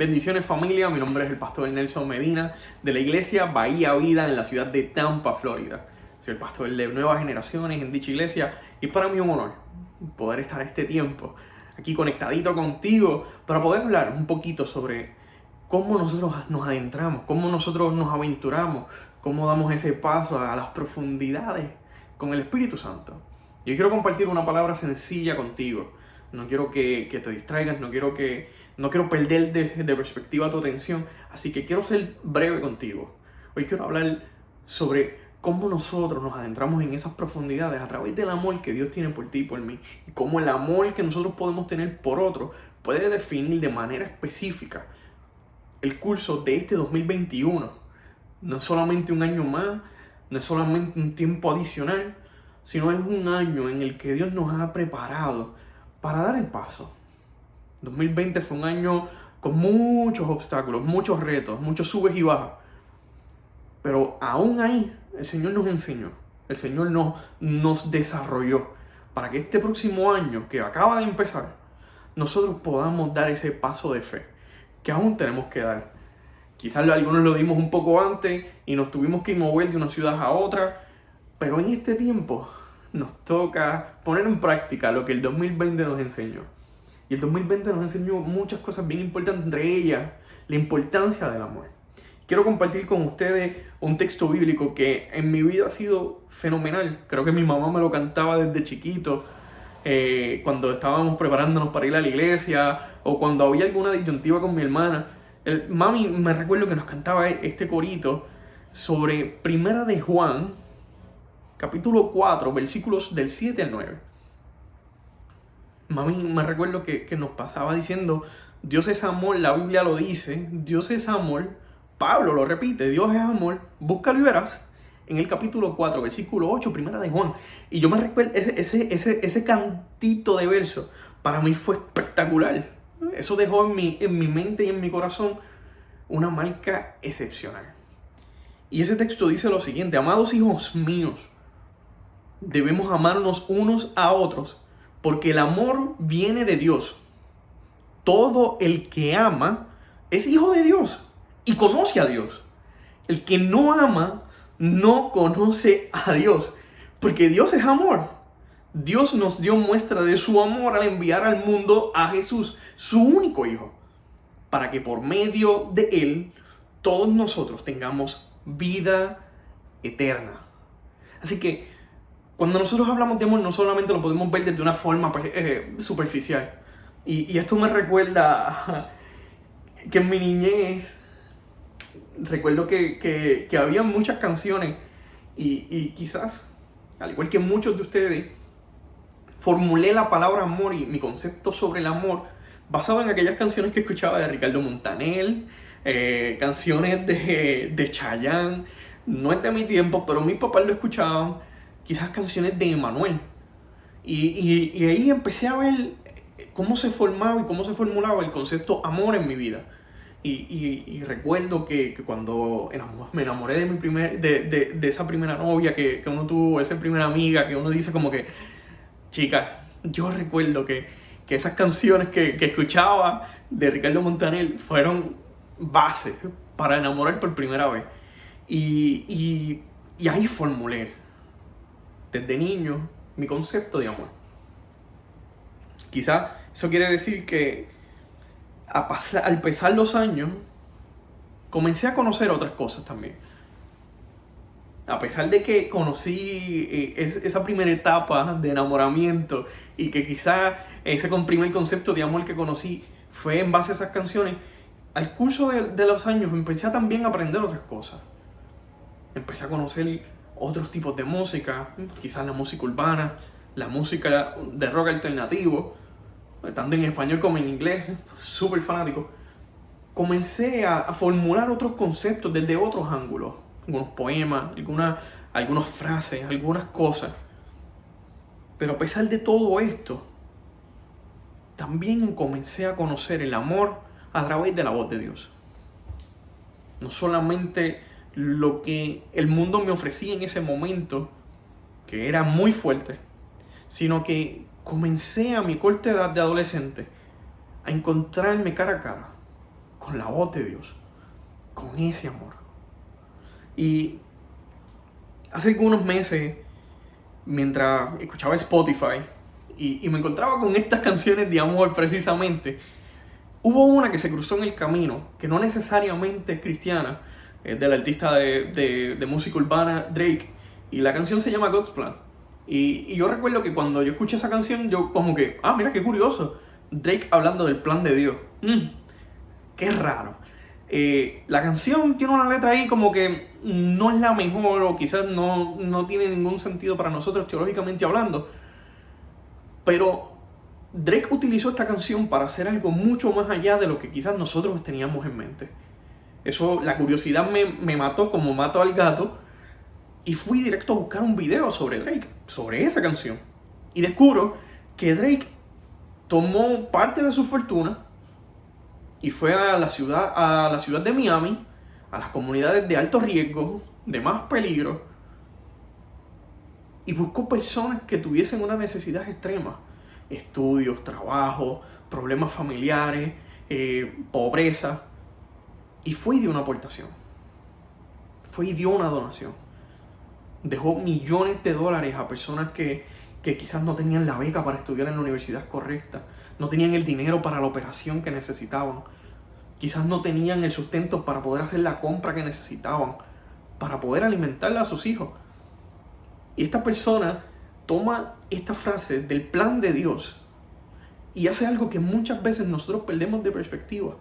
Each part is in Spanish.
Bendiciones familia, mi nombre es el pastor Nelson Medina de la iglesia Bahía Vida en la ciudad de Tampa, Florida. Soy el pastor de nuevas generaciones en dicha iglesia y para mí un honor poder estar este tiempo aquí conectadito contigo para poder hablar un poquito sobre cómo nosotros nos adentramos, cómo nosotros nos aventuramos, cómo damos ese paso a las profundidades con el Espíritu Santo. Yo quiero compartir una palabra sencilla contigo. No quiero que, que te distraigas, no quiero que no quiero perder de, perspectiva tu atención, así que quiero ser breve contigo. Hoy quiero hablar sobre cómo nosotros nos adentramos en esas profundidades a través del amor que Dios tiene por ti y por mí. Y cómo el amor que nosotros podemos tener por otro puede definir de manera específica el curso de este 2021. No es solamente un año más, no es solamente un tiempo adicional, sino es un año en el que Dios nos ha preparado para dar el paso 2020 fue un año con muchos obstáculos, muchos retos, muchos subes y bajas. Pero aún ahí el Señor nos enseñó, el Señor nos, nos desarrolló para que este próximo año que acaba de empezar, nosotros podamos dar ese paso de fe que aún tenemos que dar. Quizás algunos lo dimos un poco antes y nos tuvimos que mover de una ciudad a otra, pero en este tiempo nos toca poner en práctica lo que el 2020 nos enseñó. Y el 2020 nos enseñó muchas cosas bien importantes, entre ellas la importancia del amor. Quiero compartir con ustedes un texto bíblico que en mi vida ha sido fenomenal. Creo que mi mamá me lo cantaba desde chiquito, eh, cuando estábamos preparándonos para ir a la iglesia o cuando había alguna disyuntiva con mi hermana. El, mami me recuerdo que nos cantaba este corito sobre Primera de Juan, capítulo 4, versículos del 7 al 9 mami me recuerdo que, nos pasaba diciendo, Dios es amor, la Biblia lo dice, Dios es amor, Pablo lo repite, Dios es amor, búscalo y verás. En el capítulo 4, versículo 8, primera de Juan. Y yo me recuerdo, ese, ese, ese, cantito de verso para mí fue espectacular. Eso dejó en mi, en mi mente y en mi corazón una marca excepcional. Y ese texto dice lo siguiente, amados hijos míos, debemos amarnos unos a otros porque el amor viene de Dios. Todo el que ama es hijo de Dios y conoce a Dios. El que no ama no conoce a Dios, porque Dios es amor. Dios nos dio muestra de su amor al enviar al mundo a Jesús, su único Hijo, para que por medio de Él todos nosotros tengamos vida eterna. Así que cuando nosotros hablamos de amor, no solamente lo podemos ver desde una forma pues, eh, superficial. Y, esto me recuerda que en mi niñez, recuerdo que, había muchas canciones y, quizás, al igual que muchos de ustedes, formulé la palabra amor y mi concepto sobre el amor basado en aquellas canciones que escuchaba de Ricardo Montaner, eh, canciones de, de Chayanne. No es de mi tiempo, pero mis papás lo escuchaban quizás canciones de Emanuel. Y, y, ahí empecé a ver cómo se formaba y cómo se formulaba el concepto amor en mi vida. Y, y recuerdo que, que, cuando me enamoré de, mi primer, de, de, de esa primera novia que, que, uno tuvo, esa primera amiga, que uno dice como que, chica, yo recuerdo que, que esas canciones que, que escuchaba de Ricardo Montaner fueron bases para enamorar por primera vez. Y, y, y ahí formulé desde niño mi concepto de amor. Quizá eso quiere decir que a pasar, al pasar los años comencé a conocer otras cosas también. A pesar de que conocí eh, esa primera etapa de enamoramiento y que quizá ese primer concepto de amor que conocí fue en base a esas canciones, al curso de, los años empecé a también a aprender otras cosas. Empecé a conocer otros tipos de música, quizás la música urbana, la música de rock alternativo, tanto en español como en inglés, súper fanático. Comencé a, formular otros conceptos desde otros ángulos, algunos poemas, algunas, algunas frases, algunas cosas. Pero a pesar de todo esto, también comencé a conocer el amor a través de la voz de Dios. No solamente lo que el mundo me ofrecía en ese momento, que era muy fuerte, sino que comencé a mi corta edad de adolescente a encontrarme cara a cara con la voz de Dios, con ese amor. Y hace algunos meses, mientras escuchaba Spotify y, me encontraba con estas canciones de amor precisamente, hubo una que se cruzó en el camino, que no necesariamente es cristiana, es del artista de, de, música urbana Drake, y la canción se llama God's Plan. Y, yo recuerdo que cuando yo escuché esa canción, yo como que, ah, mira qué curioso, Drake hablando del plan de Dios. Mm, qué raro. Eh, la canción tiene una letra ahí como que no es la mejor o quizás no, no tiene ningún sentido para nosotros teológicamente hablando. Pero Drake utilizó esta canción para hacer algo mucho más allá de lo que quizás nosotros teníamos en mente. Eso, la curiosidad me, me mató como mato al gato. Y fui directo a buscar un video sobre Drake, sobre esa canción. Y descubro que Drake tomó parte de su fortuna y fue a la ciudad, a la ciudad de Miami, a las comunidades de alto riesgo, de más peligro, y buscó personas que tuviesen una necesidad extrema, estudios, trabajo, problemas familiares, eh, pobreza, y fue y dio una aportación, fue y dio una donación, dejó millones de dólares a personas que, que quizás no tenían la beca para estudiar en la universidad correcta, no tenían el dinero para la operación que necesitaban, quizás no tenían el sustento para poder hacer la compra que necesitaban, para poder alimentar a sus hijos. Y esta persona toma esta frase del plan de Dios y hace algo que muchas veces nosotros perdemos de perspectiva.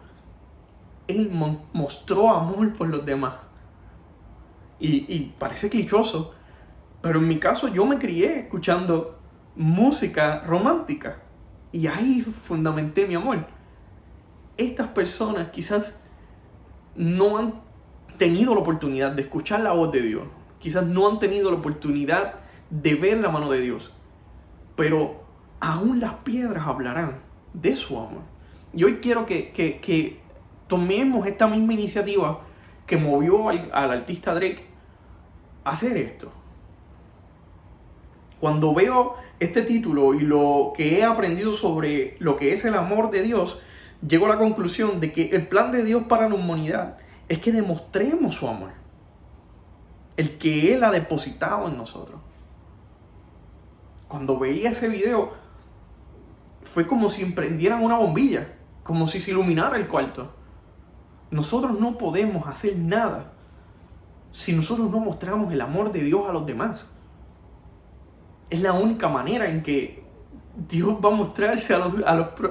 Él mostró amor por los demás. Y, parece clichoso, pero en mi caso yo me crié escuchando música romántica. Y ahí fundamenté mi amor. Estas personas quizás no han tenido la oportunidad de escuchar la voz de Dios. Quizás no han tenido la oportunidad de ver la mano de Dios. Pero aún las piedras hablarán de su amor. Y hoy quiero que, tomemos esta misma iniciativa que movió al, al artista Drake a hacer esto. Cuando veo este título y lo que he aprendido sobre lo que es el amor de Dios, llego a la conclusión de que el plan de Dios para la humanidad es que demostremos su amor. El que Él ha depositado en nosotros. Cuando veía ese video, fue como si emprendieran una bombilla, como si se iluminara el cuarto. Nosotros no podemos hacer nada si nosotros no mostramos el amor de Dios a los demás es la única manera en que Dios va a mostrarse a los,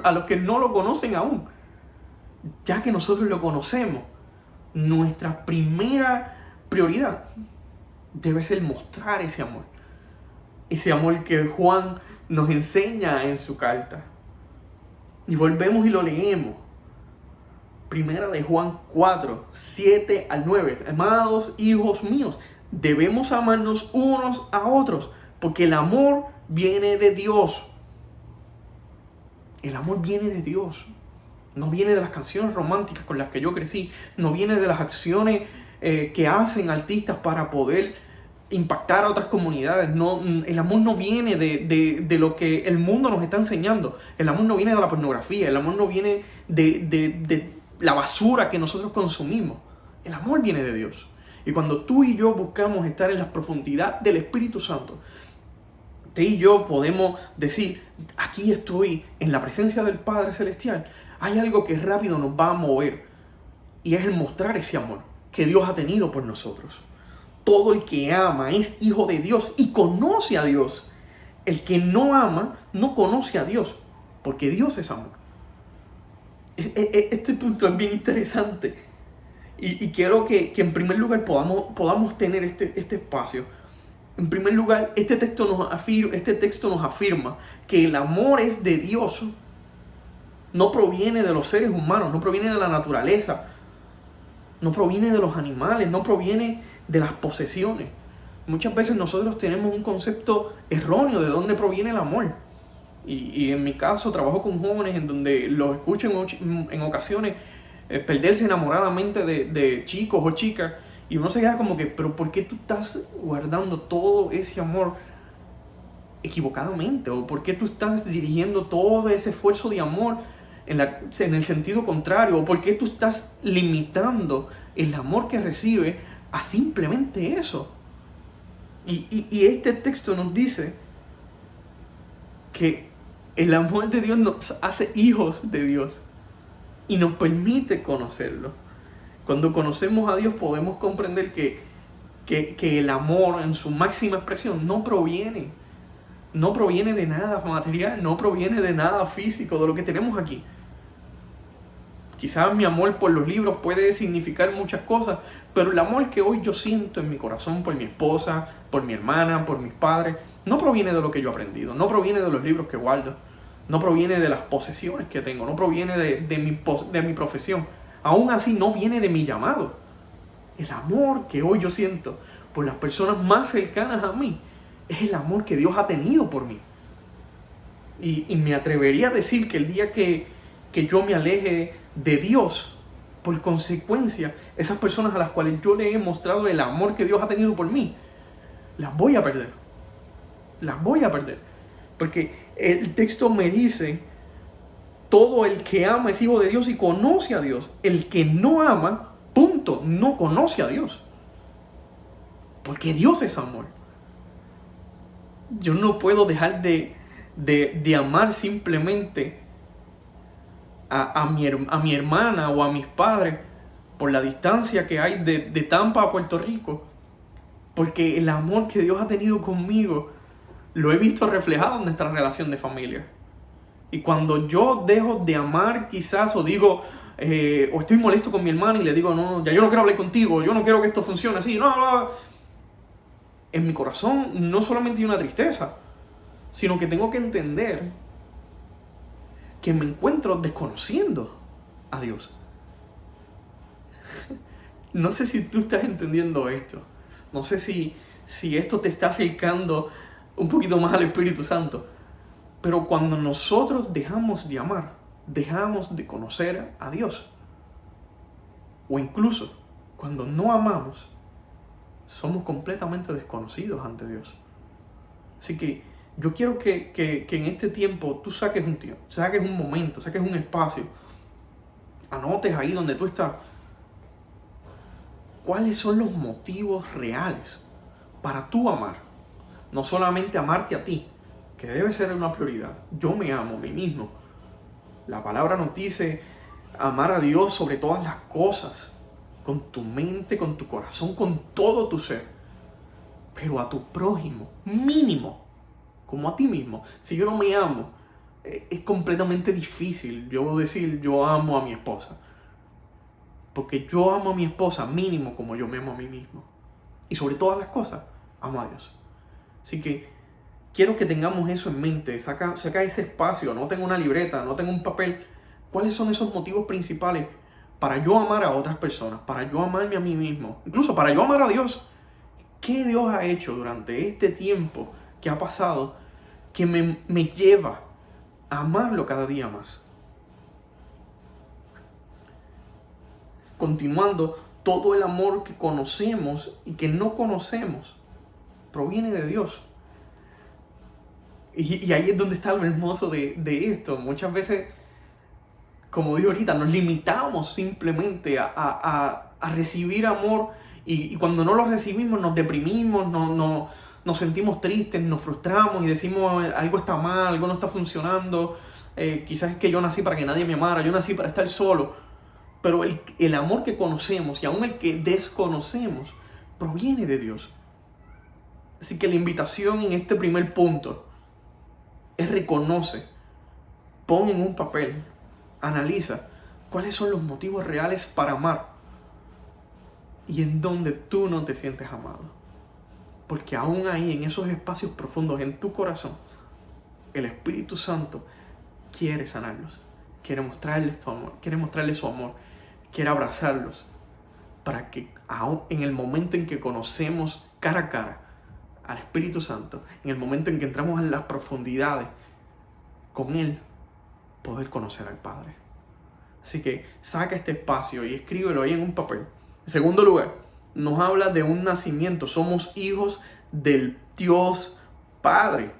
a los, que no lo conocen aún. Ya que nosotros lo conocemos, nuestra primera prioridad debe ser mostrar ese amor. Ese amor que Juan nos enseña en su carta. Y volvemos y lo leemos. Primera de Juan 4, 7 al 9. Amados hijos míos, debemos amarnos unos a otros porque el amor viene de Dios. El amor viene de Dios. No viene de las canciones románticas con las que yo crecí. No viene de las acciones eh, que hacen artistas para poder impactar a otras comunidades. No, el amor no viene de, de, lo que el mundo nos está enseñando. El amor no viene de la pornografía. El amor no viene de, de la basura que nosotros consumimos. El amor viene de Dios. Y cuando tú y yo buscamos estar en la profundidad del Espíritu Santo, y yo podemos decir, aquí estoy en la presencia del Padre Celestial, hay algo que rápido nos va a mover y es el mostrar ese amor que Dios ha tenido por nosotros. Todo el que ama es hijo de Dios y conoce a Dios. El que no ama no conoce a Dios, porque Dios es amor. E, e, este punto es bien interesante y, quiero que, en primer lugar podamos, podamos tener este, este espacio en primer lugar, este texto, nos afirma, este texto nos afirma que el amor es de Dios. No proviene de los seres humanos, no proviene de la naturaleza, no proviene de los animales, no proviene de las posesiones. Muchas veces nosotros tenemos un concepto erróneo de dónde proviene el amor. Y, en mi caso trabajo con jóvenes en donde los escucho en, ocasiones eh, perderse enamoradamente de, de chicos o chicas y uno se queda como que, pero ¿por qué tú estás guardando todo ese amor equivocadamente? ¿O por qué tú estás dirigiendo todo ese esfuerzo de amor en, en el sentido contrario? ¿O por qué tú estás limitando el amor que recibe a simplemente eso? Y, y, este texto nos dice que el amor de Dios nos hace hijos de Dios y nos permite conocerlo. Cuando conocemos a Dios podemos comprender que, que, el amor en su máxima expresión no proviene, no proviene de nada material, no proviene de nada físico, de lo que tenemos aquí. Quizás mi amor por los libros puede significar muchas cosas, pero el amor que hoy yo siento en mi corazón por mi esposa, por mi hermana, por mis padres, no proviene de lo que yo he aprendido, no proviene de los libros que guardo, no proviene de las posesiones que tengo, no proviene de, mi, de mi profesión. Aún así no viene de mi llamado. El amor que hoy yo siento por las personas más cercanas a mí es el amor que Dios ha tenido por mí. Y, y me atrevería a decir que el día que, que yo me aleje de Dios. Por consecuencia, esas personas a las cuales yo le he mostrado el amor que Dios ha tenido por mí, las voy a perder. Las voy a perder. Porque el texto me dice, todo el que ama es hijo de Dios y conoce a Dios. El que no ama, punto, no conoce a Dios. Porque Dios es amor. Yo no puedo dejar de, de, de amar simplemente a, mi, a mi hermana o a mis padres por la distancia que hay de, de Tampa a Puerto Rico. Porque el amor que Dios ha tenido conmigo lo he visto reflejado en nuestra relación de familia. Y cuando yo dejo de amar quizás o digo, eh, o estoy molesto con mi hermana y le digo, no, ya yo no quiero hablar contigo, yo no quiero que esto funcione así, no, no, en mi corazón no solamente hay una tristeza, sino que tengo que entender que me encuentro desconociendo a Dios. No sé si tú estás entendiendo esto. No sé si, si esto te está acercando un poquito más al Espíritu Santo. Pero cuando nosotros dejamos de amar, dejamos de conocer a Dios. O incluso cuando no amamos, somos completamente desconocidos ante Dios. Así que yo quiero que, en este tiempo tú saques un tiempo, saques un momento, saques un espacio, anotes ahí donde tú estás. ¿Cuáles son los motivos reales para tú amar? No solamente amarte a ti, que debe ser una prioridad. Yo me amo a mí mismo. La palabra nos dice amar a Dios sobre todas las cosas, con tu mente, con tu corazón, con todo tu ser. Pero a tu prójimo, mínimo, como a ti mismo. Si yo no me amo, eh, es completamente difícil yo decir yo amo a mi esposa. Porque yo amo a mi esposa mínimo como yo me amo a mí mismo. Y sobre todas las cosas, amo a Dios. Así que quiero que tengamos eso en mente. Saca, saca ese espacio, no tengo una libreta, no tengo un papel. ¿Cuáles son esos motivos principales para yo amar a otras personas? Para yo amarme a mí mismo. Incluso para yo amar a Dios. ¿Qué Dios ha hecho durante este tiempo que ha pasado que me, me lleva a amarlo cada día más. Continuando, todo el amor que conocemos y que no conocemos proviene de Dios. Y, ahí es donde está lo hermoso de, esto. Muchas veces, como digo ahorita, nos limitamos simplemente a, recibir amor y, y, cuando no lo recibimos nos deprimimos, no, no, nos sentimos tristes, nos frustramos y decimos algo está mal, algo no está funcionando, eh, quizás es que yo nací para que nadie me amara, yo nací para estar solo. Pero el, el amor que conocemos y aún el que desconocemos proviene de Dios. Así que la invitación en este primer punto es reconoce, pon en un papel, analiza cuáles son los motivos reales para amar y en donde tú no te sientes amado. Porque aún ahí, en esos espacios profundos, en tu corazón, el Espíritu Santo quiere sanarlos. Quiere mostrarles su amor. Quiere mostrarles su amor. Quiere abrazarlos. Para que aún en el momento en que conocemos cara a cara al Espíritu Santo, en el momento en que entramos en las profundidades con Él, poder conocer al Padre. Así que saca este espacio y escríbelo ahí en un papel. En segundo lugar, nos habla de un nacimiento. Somos hijos del Dios Padre.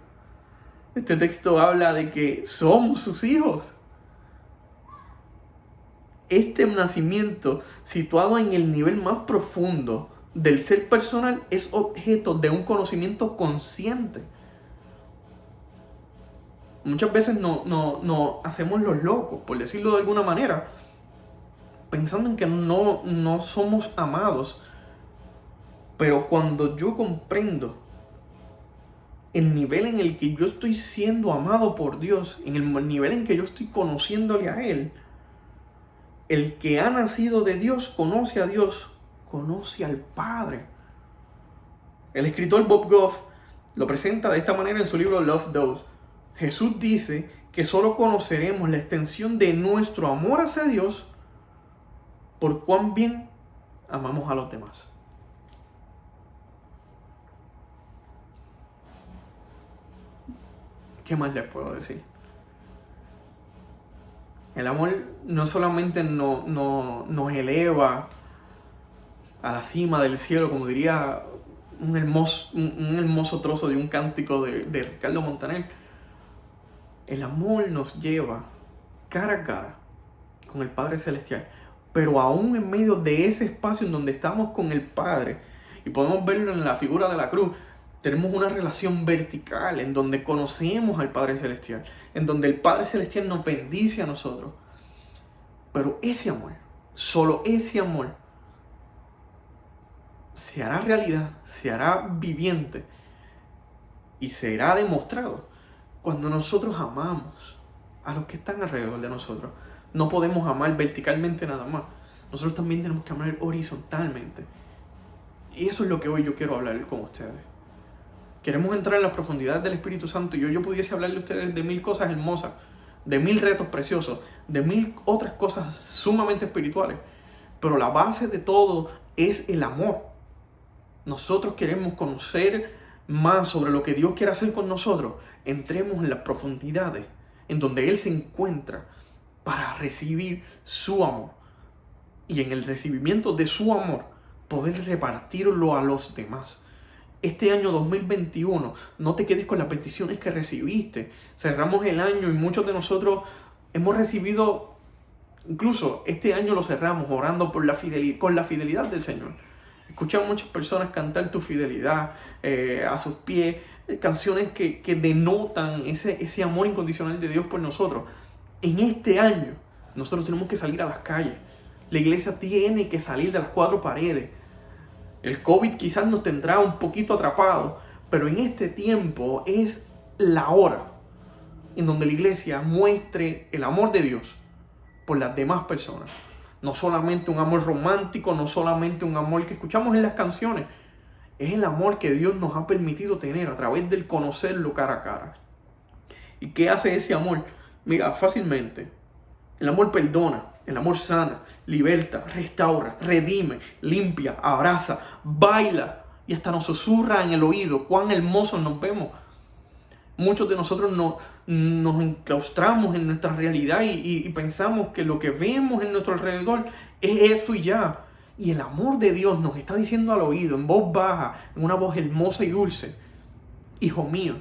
Este texto habla de que somos sus hijos. este nacimiento, situado en el nivel más profundo del ser personal, es objeto de un conocimiento consciente. Muchas veces no, no, hacemos los locos, por decirlo de alguna manera, pensando en que no, no somos amados. Pero cuando yo comprendo el nivel en el que yo estoy siendo amado por Dios, en el nivel en que yo estoy conociéndole a Él, el que ha nacido de Dios conoce a Dios, conoce al Padre. El escritor Bob Goff lo presenta de esta manera en su libro Love Those. Jesús dice que solo conoceremos la extensión de nuestro amor hacia Dios por cuán bien amamos a los demás. ¿Qué más les puedo decir? El amor no solamente no, nos eleva a la cima del cielo, como diría un hermoso, un, hermoso trozo de un cántico de, de Ricardo Montaner. El amor nos lleva cara a cara con el Padre Celestial, pero aún en medio de ese espacio en donde estamos con el Padre, y podemos verlo en la figura de la cruz, tenemos una relación vertical en donde conocemos al Padre Celestial, en donde el Padre Celestial nos bendice a nosotros. Pero ese amor, solo ese amor, se hará realidad, se hará viviente y será demostrado cuando nosotros amamos a los que están alrededor de nosotros. No podemos amar verticalmente nada más. Nosotros también tenemos que amar horizontalmente. Y eso es lo que hoy yo quiero hablar con ustedes queremos entrar en la profundidad del Espíritu Santo y yo, yo pudiese hablarle a ustedes de mil cosas hermosas, de mil retos preciosos, de mil otras cosas sumamente espirituales. Pero la base de todo es el amor. Nosotros queremos conocer más sobre lo que Dios quiere hacer con nosotros. Entremos en las profundidades en donde Él se encuentra para recibir su amor. Y en el recibimiento de su amor, poder repartirlo a los demás este año 2021 no te quedes con las peticiones que recibiste. Cerramos el año y muchos de nosotros hemos recibido, incluso este año lo cerramos orando por la fidelidad, con la fidelidad del Señor. Escuchamos muchas personas cantar tu fidelidad eh, a sus pies, eh, canciones que, que denotan ese, ese amor incondicional de Dios por nosotros. En este año nosotros tenemos que salir a las calles. La iglesia tiene que salir de las cuatro paredes el COVID quizás nos tendrá un poquito atrapado, pero en este tiempo es la hora en donde la iglesia muestre el amor de Dios por las demás personas. No solamente un amor romántico, no solamente un amor que escuchamos en las canciones, es el amor que Dios nos ha permitido tener a través del conocerlo cara a cara. ¿Y qué hace ese amor? Mira, fácilmente. El amor perdona, el amor sana, liberta, restaura, redime, limpia, abraza, baila y hasta nos susurra en el oído cuán hermosos nos vemos. Muchos de nosotros no, nos enclaustramos en nuestra realidad y, y pensamos que lo que vemos en nuestro alrededor es eso y ya. Y el amor de Dios nos está diciendo al oído, en voz baja, en una voz hermosa y dulce, Hijo mío,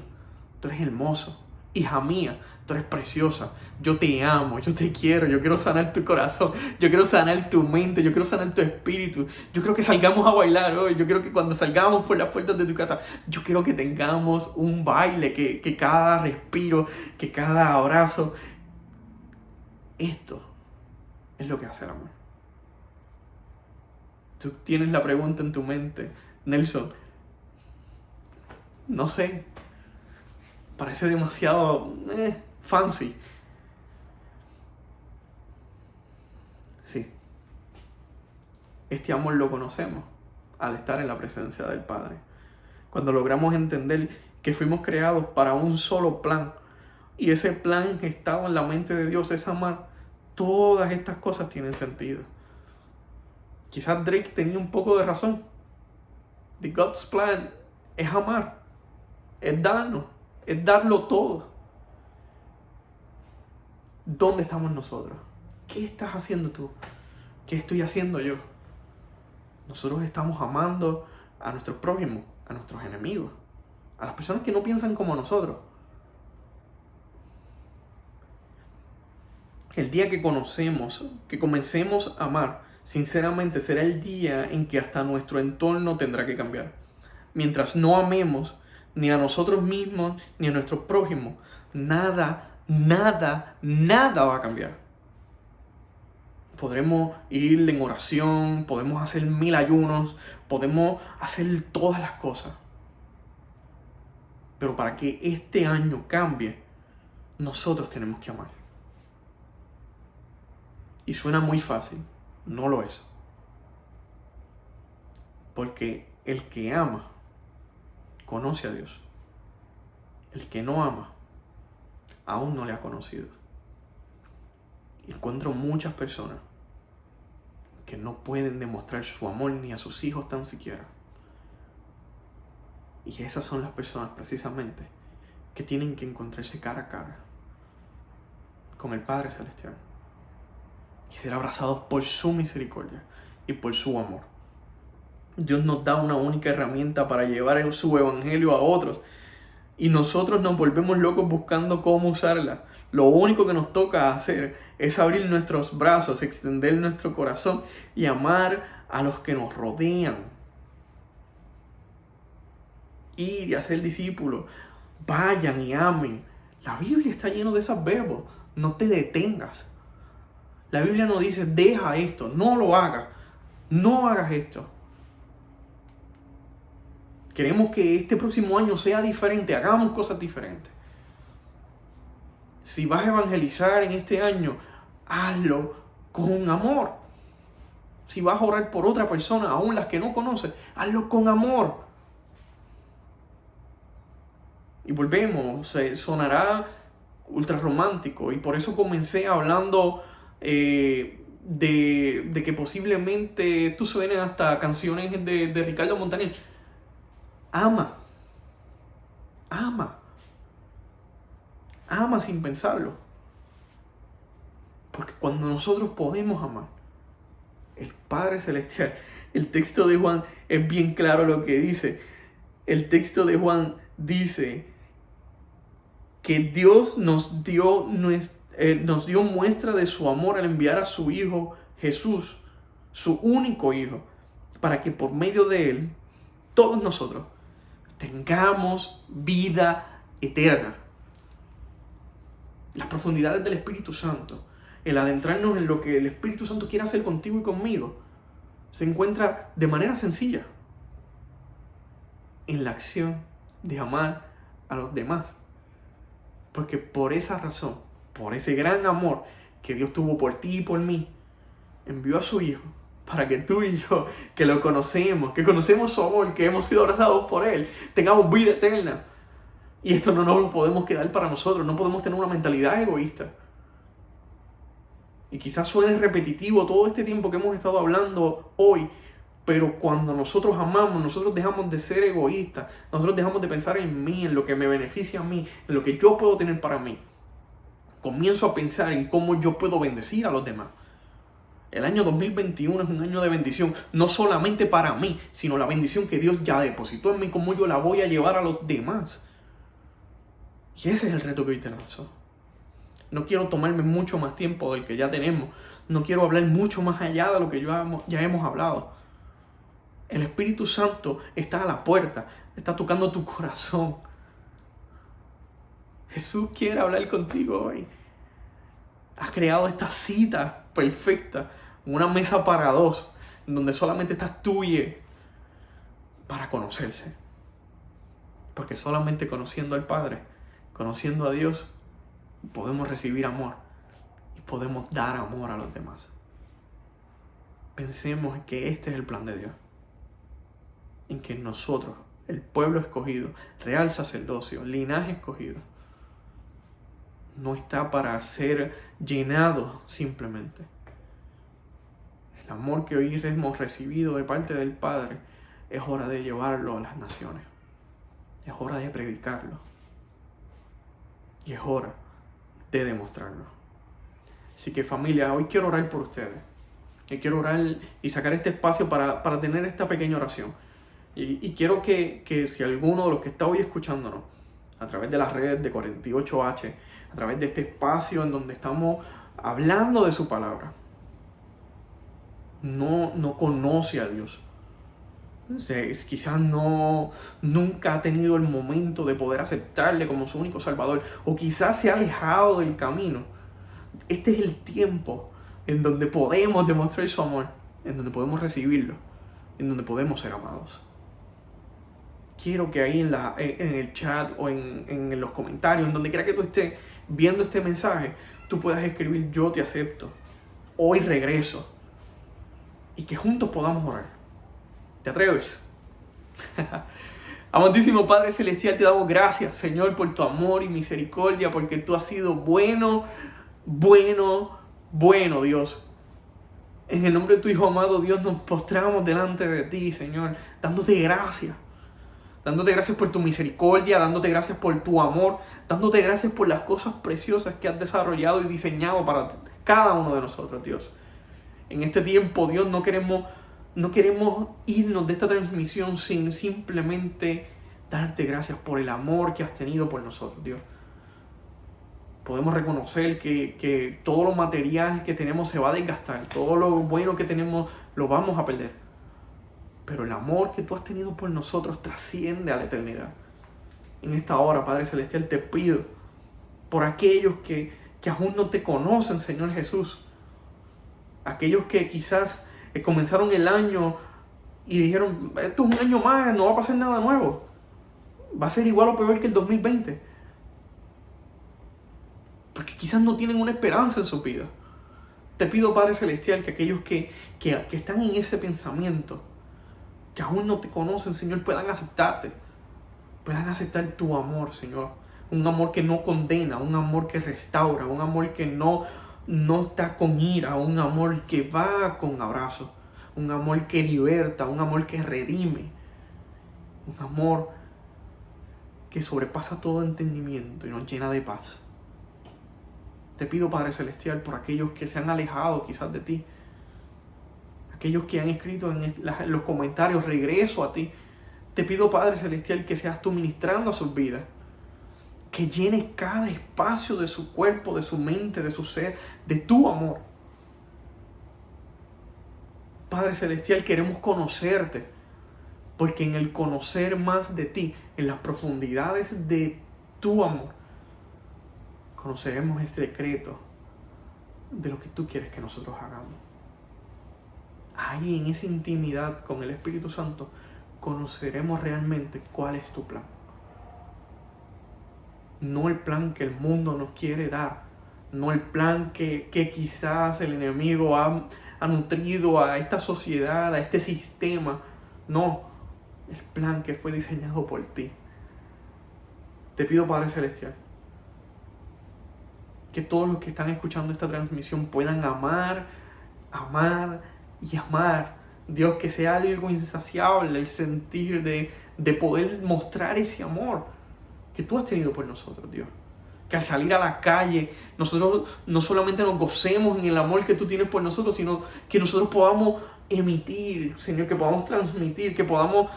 tú eres hermoso, hija mía, tú eres preciosa, yo te amo, yo te quiero, yo quiero sanar tu corazón, yo quiero sanar tu mente, yo quiero sanar tu espíritu, yo quiero que salgamos a bailar hoy, yo quiero que cuando salgamos por las puertas de tu casa, yo quiero que tengamos un baile, que, que cada respiro, que cada abrazo, esto es lo que hace el amor. Tú tienes la pregunta en tu mente, Nelson, no sé, parece demasiado eh, fancy. Sí. Este amor lo conocemos al estar en la presencia del Padre. Cuando logramos entender que fuimos creados para un solo plan y ese plan estaba en la mente de Dios es amar, todas estas cosas tienen sentido. Quizás Drake tenía un poco de razón. The God's plan es amar, es darnos, es darlo todo. ¿Dónde estamos nosotros? ¿Qué estás haciendo tú? ¿Qué estoy haciendo yo? Nosotros estamos amando a nuestros prójimos, a nuestros enemigos, a las personas que no piensan como nosotros. el día que conocemos, que comencemos a amar, sinceramente será el día en que hasta nuestro entorno tendrá que cambiar. Mientras no amemos ni a nosotros mismos ni a nuestro prójimo, nada, nada, nada va a cambiar. Podremos ir en oración, podemos hacer mil ayunos, podemos hacer todas las cosas. Pero para que este año cambie, nosotros tenemos que amar. Y suena muy fácil, no lo es. Porque el que ama, conoce a Dios. El que no ama, aún no le ha conocido. encuentro muchas personas que no pueden demostrar su amor ni a sus hijos tan siquiera. Y esas son las personas precisamente que tienen que encontrarse cara a cara con el Padre Celestial y ser abrazados por su misericordia y por su amor. Dios nos da una única herramienta para llevar su evangelio a otros y nosotros nos volvemos locos buscando cómo usarla. Lo único que nos toca hacer es abrir nuestros brazos, extender nuestro corazón y amar a los que nos rodean. Ir y hacer discípulos. Vayan y amen. La Biblia está llena de esos verbos. No te detengas. La Biblia no dice, deja esto, no lo hagas. No hagas esto. Queremos que este próximo año sea diferente, hagamos cosas diferentes. Si vas a evangelizar en este año, hazlo con amor. Si vas a orar por otra persona, aún las que no conoces, hazlo con amor. Y volvemos, sonará ultra romántico y por eso comencé hablando eh, de, que posiblemente tú suenen hasta canciones de, de Ricardo Montaner ama. Ama. Ama sin pensarlo. Porque cuando nosotros podemos amar, el Padre Celestial, el texto de Juan es bien claro lo que dice. El texto de Juan dice que Dios nos dio, eh, nos dio muestra de su amor al enviar a su Hijo Jesús, su único Hijo, para que por medio de Él, todos nosotros tengamos vida eterna. Las profundidades del Espíritu Santo, el adentrarnos en lo que el Espíritu Santo quiere hacer contigo y conmigo, se encuentra de manera sencilla en la acción de amar a los demás. Porque por esa razón, por ese gran amor que Dios tuvo por ti y por mí, envió a su Hijo para que tú y yo, que lo conocemos, que conocemos su amor, que hemos sido abrazados por Él, tengamos vida eterna. Y esto no nos lo podemos quedar para nosotros, no podemos tener una mentalidad egoísta. Y quizás suene repetitivo todo este tiempo que hemos estado hablando hoy, pero cuando nosotros amamos, nosotros dejamos de ser egoístas, nosotros dejamos de pensar en mí, en lo que me beneficia a mí, en lo que yo puedo tener para mí. Comienzo a pensar en cómo yo puedo bendecir a los demás. El año 2021 es un año de bendición, no solamente para mí, sino la bendición que Dios ya depositó en mí, cómo yo la voy a llevar a los demás. Y ese es el reto que hoy te lanzo. No quiero tomarme mucho más tiempo del que ya tenemos. No quiero hablar mucho más allá de lo que ya hemos hablado. El Espíritu Santo está a la puerta, está tocando tu corazón. Jesús quiere hablar contigo hoy. Has creado esta cita perfecta, una mesa para dos, donde solamente estás tú para conocerse. Porque solamente conociendo al Padre, conociendo a Dios, podemos recibir amor y podemos dar amor a los demás. Pensemos que este es el plan de Dios. En que nosotros, el pueblo escogido, real sacerdocio, linaje escogido, no está para ser llenado simplemente. El amor que hoy hemos recibido de parte del Padre es hora de llevarlo a las naciones. Es hora de predicarlo. Y es hora de demostrarlo. Así que familia, hoy quiero orar por ustedes. Y quiero orar y sacar este espacio para, tener esta pequeña oración. Y, quiero que, que si alguno de los que está hoy escuchándonos, a través de las redes de 48H, a través de este espacio en donde estamos hablando de su palabra, no, no conoce a Dios. quizás no, nunca ha tenido el momento de poder aceptarle como su único salvador, o quizás se ha alejado del camino. Este es el tiempo en donde podemos demostrar su amor, en donde podemos recibirlo, en donde podemos ser amados. Quiero que ahí en, la, en el chat o en, en los comentarios, en donde quiera que tú estés viendo este mensaje, tú puedas escribir yo te acepto, hoy regreso, y que juntos podamos orar. ¿Te atreves? Amantísimo Padre Celestial, te damos gracias, Señor, por tu amor y misericordia, porque tú has sido bueno, bueno, bueno, Dios. En el nombre de tu Hijo amado, Dios, nos postramos delante de ti, Señor, dándote gracias. Dándote gracias por tu misericordia, dándote gracias por tu amor, dándote gracias por las cosas preciosas que has desarrollado y diseñado para cada uno de nosotros, Dios. En este tiempo, Dios, no queremos, no queremos irnos de esta transmisión sin simplemente darte gracias por el amor que has tenido por nosotros, Dios podemos reconocer que, todo lo material que tenemos se va a desgastar, todo lo bueno que tenemos lo vamos a perder. Pero el amor que tú has tenido por nosotros trasciende a la eternidad. En esta hora, Padre Celestial, te pido por aquellos que, que aún no te conocen, Señor Jesús. Aquellos que quizás eh, comenzaron el año y dijeron, esto es un año más, no va a pasar nada nuevo. Va a ser igual o peor que el 2020 porque quizás no tienen una esperanza en su vida. Te pido, Padre Celestial, que aquellos que, que, están en ese pensamiento, que aún no te conocen, Señor, puedan aceptarte, puedan aceptar tu amor, Señor. Un amor que no condena, un amor que restaura, un amor que no, no está con ira, un amor que va con abrazo, un amor que liberta, un amor que redime, un amor que sobrepasa todo entendimiento y nos llena de paz. Te pido, Padre Celestial, por aquellos que se han alejado quizás de ti. Aquellos que han escrito en los comentarios, regreso a ti. Te pido, Padre Celestial, que seas tú ministrando a sus vidas. Que llenes cada espacio de su cuerpo, de su mente, de su ser, de tu amor. Padre Celestial, queremos conocerte. Porque en el conocer más de ti, en las profundidades de tu amor, conoceremos el secreto de lo que tú quieres que nosotros hagamos. Ahí en esa intimidad con el Espíritu Santo conoceremos realmente cuál es tu plan. No el plan que el mundo nos quiere dar, no el plan que, quizás el enemigo ha, ha nutrido a esta sociedad, a este sistema. No, el plan que fue diseñado por ti. Te pido Padre Celestial que todos los que están escuchando esta transmisión puedan amar, amar y amar. Dios, que sea algo insaciable el sentir de, de poder mostrar ese amor que tú has tenido por nosotros, Dios. Que al salir a la calle, nosotros no solamente nos gocemos en el amor que tú tienes por nosotros, sino que nosotros podamos emitir, Señor, que podamos transmitir, que podamos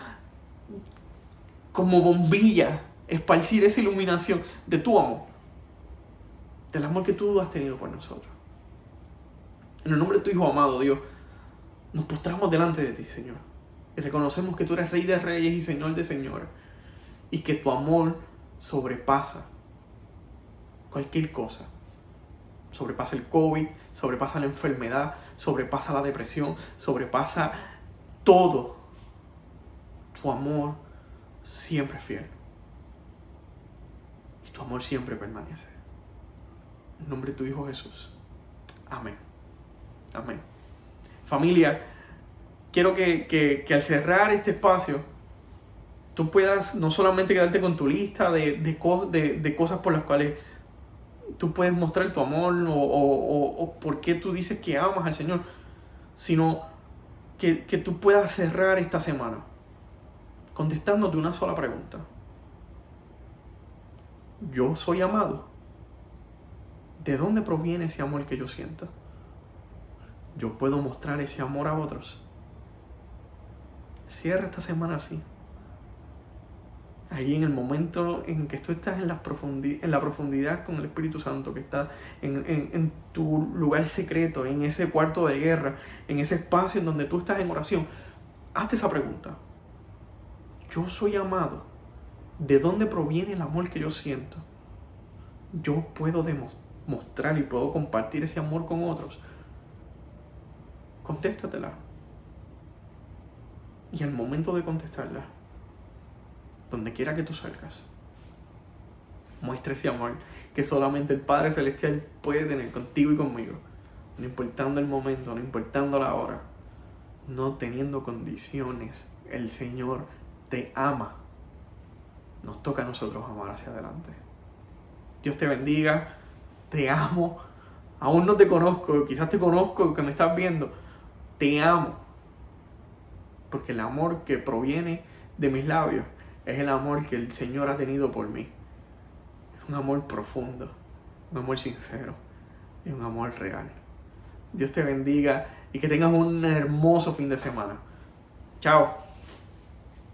como bombilla esparcir esa iluminación de tu amor del amor que tú has tenido por nosotros. En el nombre de tu Hijo amado, Dios, nos postramos delante de ti, Señor. Y reconocemos que tú eres Rey de Reyes y Señor de Señores. Y que tu amor sobrepasa cualquier cosa. Sobrepasa el COVID, sobrepasa la enfermedad, sobrepasa la depresión, sobrepasa todo. Tu amor siempre es fiel. Y tu amor siempre permanece. En nombre de tu Hijo Jesús. Amén. Amén. Familia, quiero que, al cerrar este espacio, tú puedas no solamente quedarte con tu lista de, de, cosas por las cuales tú puedes mostrar tu amor o, o, por qué tú dices que amas al Señor, sino que, que tú puedas cerrar esta semana contestándote una sola pregunta. ¿Yo soy amado? ¿De dónde proviene ese amor que yo siento? Yo puedo mostrar ese amor a otros. Cierra esta semana así. ahí en el momento en que tú estás en la, profundidad, en la profundidad con el Espíritu Santo, que está en, en, tu lugar secreto, en ese cuarto de guerra, en ese espacio en donde tú estás en oración, hazte esa pregunta. Yo soy amado. ¿De dónde proviene el amor que yo siento? Yo puedo demostrar y puedo compartir ese amor con otros. Contéstatela. Y al momento de contestarla, donde quiera que tú salgas. Muestra ese amor que solamente el Padre Celestial puede tener contigo y conmigo. No importando el momento, no importando la hora, no teniendo condiciones. El Señor te ama. Nos toca a nosotros amar hacia adelante. Dios te bendiga. Te amo. Aún no te conozco, quizás te conozco que me estás viendo. Te amo. Porque el amor que proviene de mis labios es el amor que el Señor ha tenido por mí. Es un amor profundo, un amor sincero y un amor real. Dios te bendiga y que tengas un hermoso fin de semana. Chao.